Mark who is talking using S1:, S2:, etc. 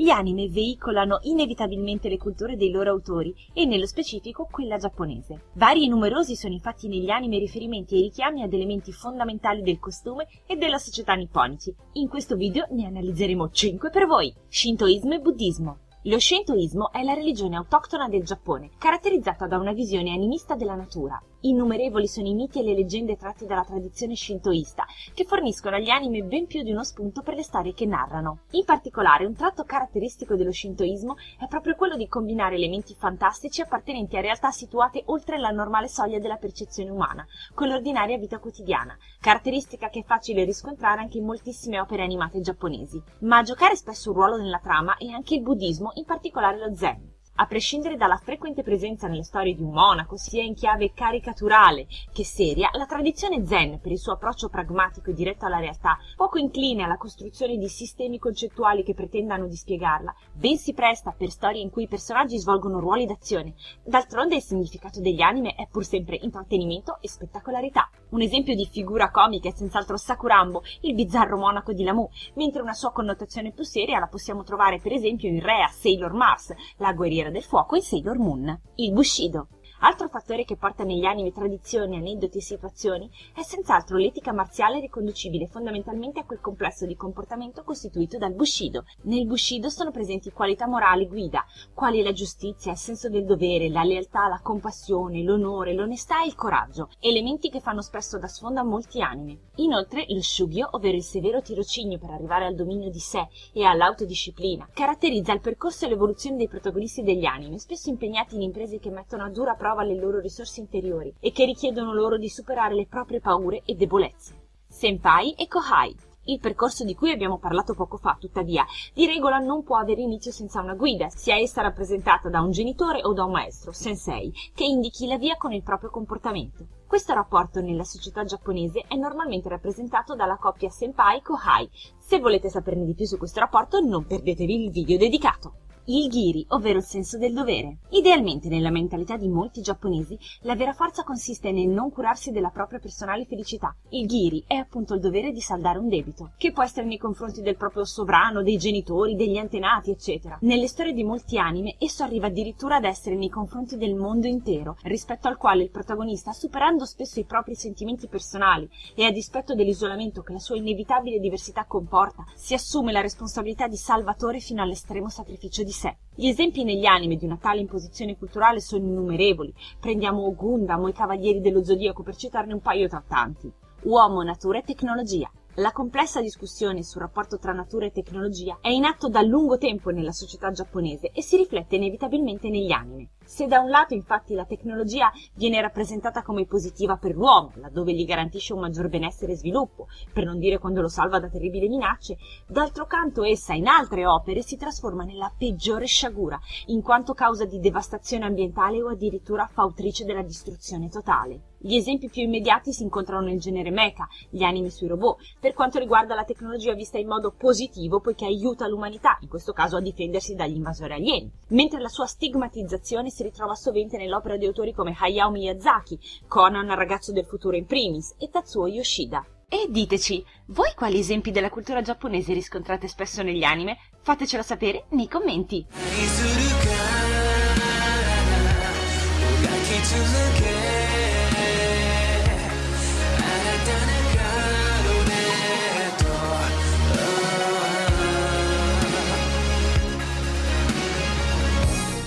S1: Gli anime veicolano inevitabilmente le culture dei loro autori e nello specifico quella giapponese. Vari e numerosi sono infatti negli anime riferimenti e richiami ad elementi fondamentali del costume e della società nipponici. In questo video ne analizzeremo 5 per voi. Shintoismo e Buddismo. Lo Shintoismo è la religione autoctona del Giappone, caratterizzata da una visione animista della natura. Innumerevoli sono i miti e le leggende tratti dalla tradizione shintoista, che forniscono agli anime ben più di uno spunto per le storie che narrano. In particolare, un tratto caratteristico dello shintoismo è proprio quello di combinare elementi fantastici appartenenti a realtà situate oltre la normale soglia della percezione umana, con l'ordinaria vita quotidiana, caratteristica che è facile riscontrare anche in moltissime opere animate giapponesi. Ma a giocare spesso un ruolo nella trama è anche il buddismo, in particolare lo zen. A prescindere dalla frequente presenza nelle storie di un monaco, sia in chiave caricaturale che seria, la tradizione zen, per il suo approccio pragmatico e diretto alla realtà, poco incline alla costruzione di sistemi concettuali che pretendano di spiegarla, ben si presta per storie in cui i personaggi svolgono ruoli d'azione. D'altronde il significato degli anime è pur sempre intrattenimento e spettacolarità. Un esempio di figura comica è senz'altro Sakurambo, il bizzarro monaco di Lamu, mentre una sua connotazione più seria la possiamo trovare per esempio in Rea Sailor Mars, la guerriera del Fuoco in Sailor Moon, il Bushido. Altro fattore che porta negli anime tradizioni, aneddoti e situazioni è senz'altro l'etica marziale riconducibile fondamentalmente a quel complesso di comportamento costituito dal Bushido. Nel Bushido sono presenti qualità morali guida, quali la giustizia, il senso del dovere, la lealtà, la compassione, l'onore, l'onestà e il coraggio, elementi che fanno spesso da sfondo a molti anime. Inoltre lo Shugyo, ovvero il severo tirocinio per arrivare al dominio di sé e all'autodisciplina, caratterizza il percorso e l'evoluzione dei protagonisti degli anime, spesso impegnati in imprese che mettono a dura prova prova le loro risorse interiori e che richiedono loro di superare le proprie paure e debolezze. Senpai e Kohai. Il percorso di cui abbiamo parlato poco fa, tuttavia, di regola non può avere inizio senza una guida, sia essa rappresentata da un genitore o da un maestro, sensei, che indichi la via con il proprio comportamento. Questo rapporto nella società giapponese è normalmente rappresentato dalla coppia senpai-kohai. Se volete saperne di più su questo rapporto, non perdetevi il video dedicato il giri, ovvero il senso del dovere. Idealmente nella mentalità di molti giapponesi la vera forza consiste nel non curarsi della propria personale felicità. Il giri è appunto il dovere di saldare un debito, che può essere nei confronti del proprio sovrano, dei genitori, degli antenati, eccetera. Nelle storie di molti anime esso arriva addirittura ad essere nei confronti del mondo intero, rispetto al quale il protagonista, superando spesso i propri sentimenti personali e a dispetto dell'isolamento che la sua inevitabile diversità comporta, si assume la responsabilità di salvatore fino all'estremo sacrificio di sé. Gli esempi negli anime di una tale imposizione culturale sono innumerevoli. Prendiamo Gundam o i Cavalieri dello Zodiaco per citarne un paio tra tanti. Uomo, natura e tecnologia. La complessa discussione sul rapporto tra natura e tecnologia è in atto da lungo tempo nella società giapponese e si riflette inevitabilmente negli anime. Se da un lato infatti la tecnologia viene rappresentata come positiva per l'uomo, laddove gli garantisce un maggior benessere e sviluppo, per non dire quando lo salva da terribili minacce, d'altro canto essa in altre opere si trasforma nella peggiore sciagura, in quanto causa di devastazione ambientale o addirittura fautrice della distruzione totale. Gli esempi più immediati si incontrano nel genere mecha, gli anime sui robot, per quanto riguarda la tecnologia vista in modo positivo poiché aiuta l'umanità, in questo caso a difendersi dagli invasori alieni, mentre la sua stigmatizzazione si ritrova sovente nell'opera di autori come Hayao Miyazaki, Conan ragazzo del futuro in primis e Tatsuo Yoshida. E diteci, voi quali esempi della cultura giapponese riscontrate spesso negli anime? Fatecelo sapere nei commenti.